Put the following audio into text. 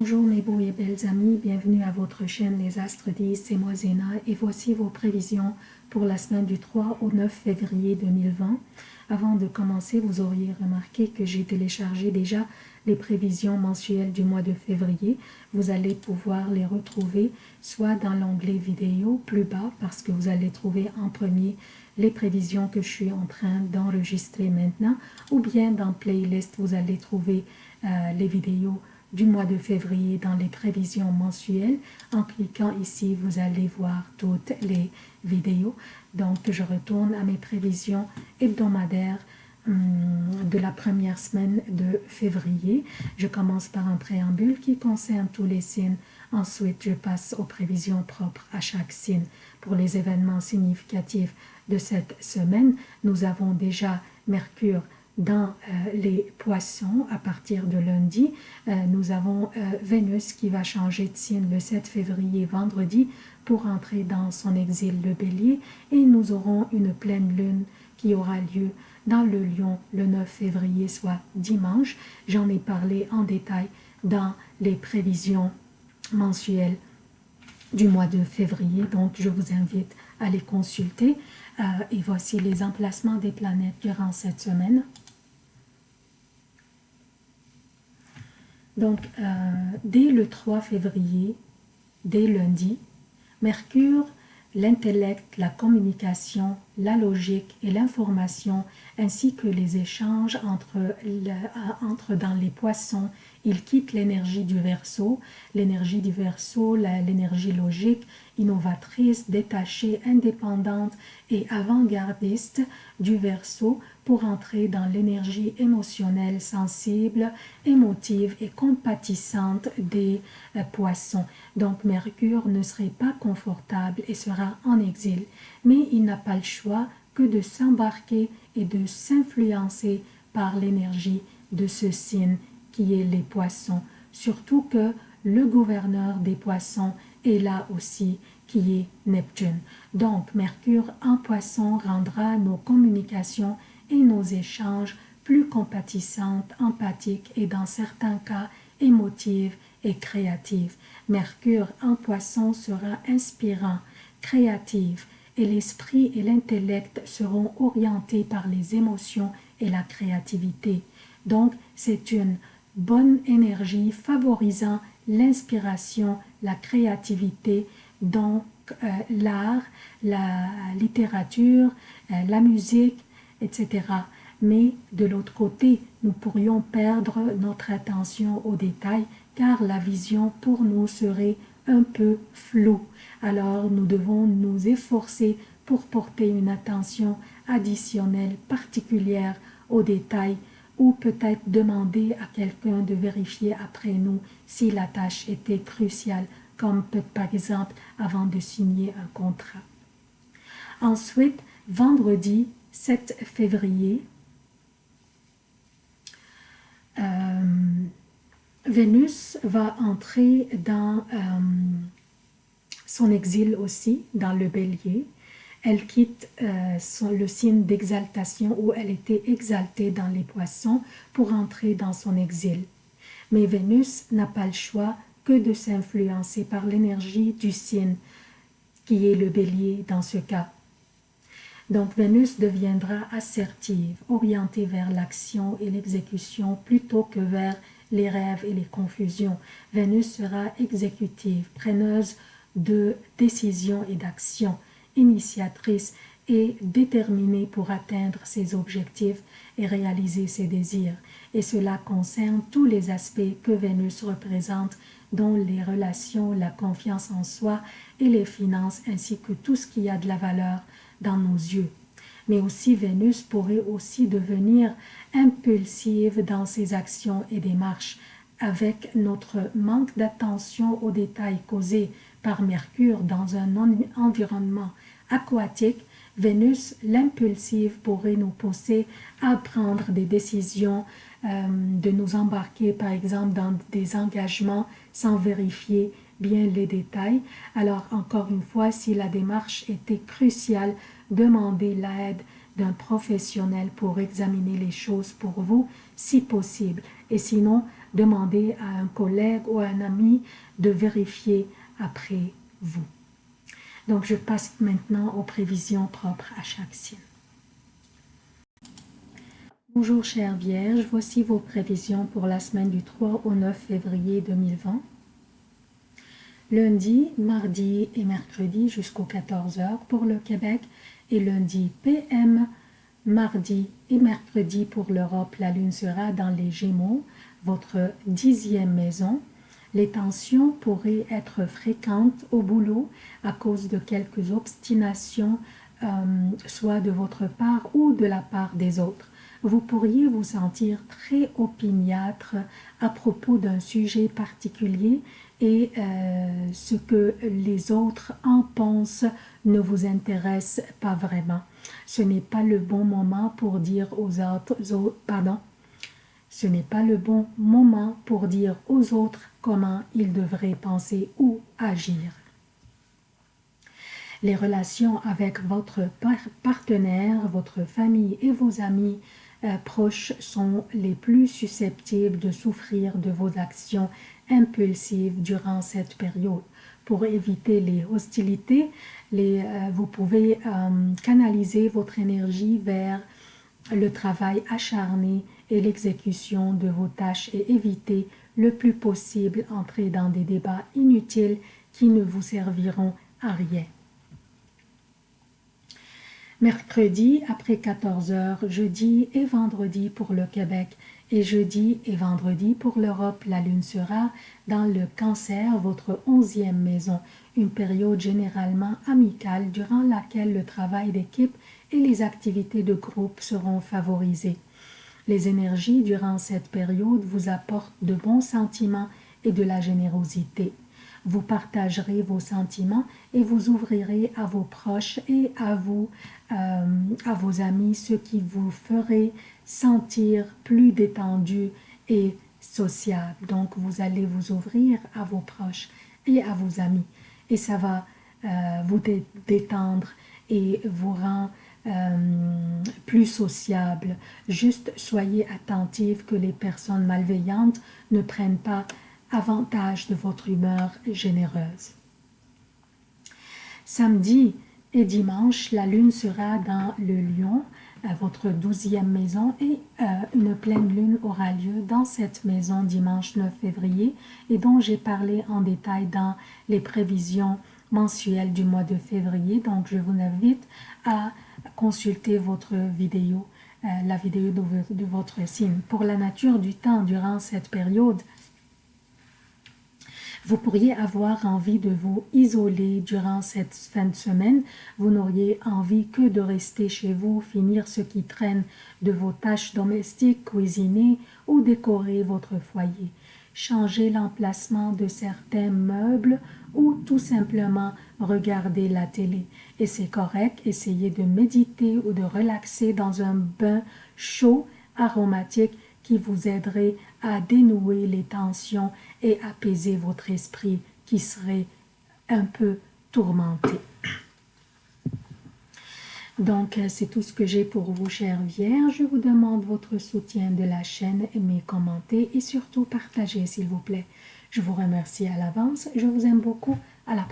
Bonjour mes beaux et belles amis, bienvenue à votre chaîne Les Astres 10, c'est moi Zéna et voici vos prévisions pour la semaine du 3 au 9 février 2020. Avant de commencer, vous auriez remarqué que j'ai téléchargé déjà les prévisions mensuelles du mois de février. Vous allez pouvoir les retrouver soit dans l'onglet vidéo plus bas parce que vous allez trouver en premier les prévisions que je suis en train d'enregistrer maintenant ou bien dans playlist vous allez trouver euh, les vidéos du mois de février dans les prévisions mensuelles. En cliquant ici, vous allez voir toutes les vidéos. Donc, je retourne à mes prévisions hebdomadaires hum, de la première semaine de février. Je commence par un préambule qui concerne tous les signes. Ensuite, je passe aux prévisions propres à chaque signe. Pour les événements significatifs de cette semaine, nous avons déjà Mercure dans euh, les poissons à partir de lundi. Euh, nous avons euh, Vénus qui va changer de signe le 7 février vendredi pour entrer dans son exil le bélier et nous aurons une pleine lune qui aura lieu dans le lion le 9 février soit dimanche. J'en ai parlé en détail dans les prévisions mensuelles du mois de février donc je vous invite à les consulter et voici les emplacements des planètes durant cette semaine. Donc, euh, dès le 3 février, dès lundi, Mercure, l'intellect, la communication, la logique et l'information, ainsi que les échanges entre, entre dans les poissons, il quitte l'énergie du verso, l'énergie du verso, l'énergie logique, innovatrice, détachée, indépendante et avant-gardiste du verso pour entrer dans l'énergie émotionnelle, sensible, émotive et compatissante des euh, poissons. Donc Mercure ne serait pas confortable et sera en exil, mais il n'a pas le choix que de s'embarquer et de s'influencer par l'énergie de ce signe qui est les poissons, surtout que le gouverneur des poissons est là aussi qui est Neptune. Donc Mercure en poisson rendra nos communications et nos échanges plus compatissantes, empathiques et dans certains cas émotives et créatives. Mercure en poisson sera inspirant, créatif et l'esprit et l'intellect seront orientés par les émotions et la créativité. Donc, c'est une bonne énergie favorisant l'inspiration, la créativité, donc euh, l'art, la littérature, euh, la musique, etc. Mais de l'autre côté, nous pourrions perdre notre attention aux détails car la vision pour nous serait un peu floue. Alors nous devons nous efforcer pour porter une attention additionnelle particulière aux détails ou peut-être demander à quelqu'un de vérifier après nous si la tâche était cruciale, comme par exemple avant de signer un contrat. Ensuite, vendredi, 7 février, euh, Vénus va entrer dans euh, son exil aussi, dans le bélier. Elle quitte euh, le signe d'exaltation où elle était exaltée dans les poissons pour entrer dans son exil. Mais Vénus n'a pas le choix que de s'influencer par l'énergie du signe qui est le bélier dans ce cas. Donc Vénus deviendra assertive, orientée vers l'action et l'exécution plutôt que vers les rêves et les confusions. Vénus sera exécutive, preneuse de décisions et d'actions, initiatrice et déterminée pour atteindre ses objectifs et réaliser ses désirs. Et cela concerne tous les aspects que Vénus représente, dont les relations, la confiance en soi et les finances, ainsi que tout ce qui a de la valeur dans nos yeux. Mais aussi Vénus pourrait aussi devenir impulsive dans ses actions et démarches avec notre manque d'attention aux détails causés par Mercure dans un environnement aquatique, Vénus, l'impulsive, pourrait nous pousser à prendre des décisions, euh, de nous embarquer par exemple dans des engagements sans vérifier bien les détails. Alors encore une fois, si la démarche était cruciale, demandez l'aide d'un professionnel pour examiner les choses pour vous, si possible. Et sinon, demandez à un collègue ou à un ami de vérifier après vous. Donc, je passe maintenant aux prévisions propres à chaque signe. Bonjour chère Vierge, voici vos prévisions pour la semaine du 3 au 9 février 2020. Lundi, mardi et mercredi jusqu'aux 14h pour le Québec et lundi PM, mardi et mercredi pour l'Europe. La lune sera dans les Gémeaux, votre dixième maison. Les tensions pourraient être fréquentes au boulot à cause de quelques obstinations, euh, soit de votre part ou de la part des autres vous pourriez vous sentir très opiniâtre à propos d'un sujet particulier et euh, ce que les autres en pensent ne vous intéresse pas vraiment. Ce n'est pas le bon moment pour dire aux autres, pardon, ce n'est pas le bon moment pour dire aux autres comment ils devraient penser ou agir. Les relations avec votre partenaire, votre famille et vos amis euh, proches sont les plus susceptibles de souffrir de vos actions impulsives durant cette période. Pour éviter les hostilités, euh, vous pouvez euh, canaliser votre énergie vers le travail acharné et l'exécution de vos tâches et éviter le plus possible entrer dans des débats inutiles qui ne vous serviront à rien mercredi après 14 heures, jeudi et vendredi pour le Québec et jeudi et vendredi pour l'Europe. La lune sera dans le cancer, votre onzième maison, une période généralement amicale durant laquelle le travail d'équipe et les activités de groupe seront favorisées. Les énergies durant cette période vous apportent de bons sentiments et de la générosité. Vous partagerez vos sentiments et vous ouvrirez à vos proches et à vous, euh, à vos amis, ce qui vous ferait sentir plus détendu et sociable. Donc, vous allez vous ouvrir à vos proches et à vos amis. Et ça va euh, vous détendre et vous rend euh, plus sociable. Juste soyez attentif que les personnes malveillantes ne prennent pas avantage de votre humeur généreuse. Samedi et dimanche, la lune sera dans le lion, à votre douzième maison, et euh, une pleine lune aura lieu dans cette maison dimanche 9 février, et dont j'ai parlé en détail dans les prévisions mensuelles du mois de février. Donc, je vous invite à consulter votre vidéo, euh, la vidéo de votre signe. Pour la nature du temps durant cette période, vous pourriez avoir envie de vous isoler durant cette fin de semaine. Vous n'auriez envie que de rester chez vous, finir ce qui traîne de vos tâches domestiques, cuisiner ou décorer votre foyer. Changer l'emplacement de certains meubles ou tout simplement regarder la télé. Et c'est correct, essayez de méditer ou de relaxer dans un bain chaud, aromatique qui vous aiderait à dénouer les tensions et apaiser votre esprit qui serait un peu tourmenté. Donc, c'est tout ce que j'ai pour vous, chers Vierges. Je vous demande votre soutien de la chaîne, aimez, commentez et surtout partagez, s'il vous plaît. Je vous remercie à l'avance. Je vous aime beaucoup. À la